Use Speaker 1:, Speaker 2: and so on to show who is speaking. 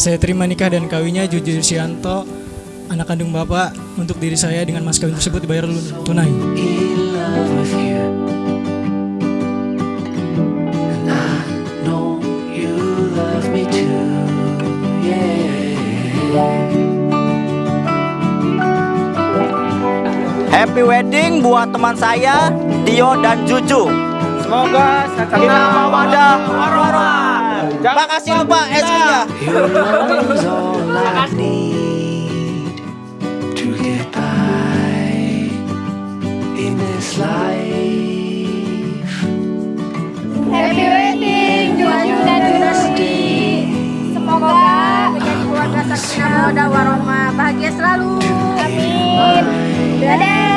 Speaker 1: Saya terima nikah dan kawinnya Jujur Sianto, anak kandung bapak. Untuk diri saya dengan mas kawin tersebut dibayar lunai.
Speaker 2: In.
Speaker 3: Happy wedding buat teman saya Dio dan Juju.
Speaker 4: Semoga
Speaker 3: kita mawadah ada. Makasih lupa
Speaker 5: es-nya. Makasih. mawadah warahmah. Bahagia selalu. Amin. Dadah.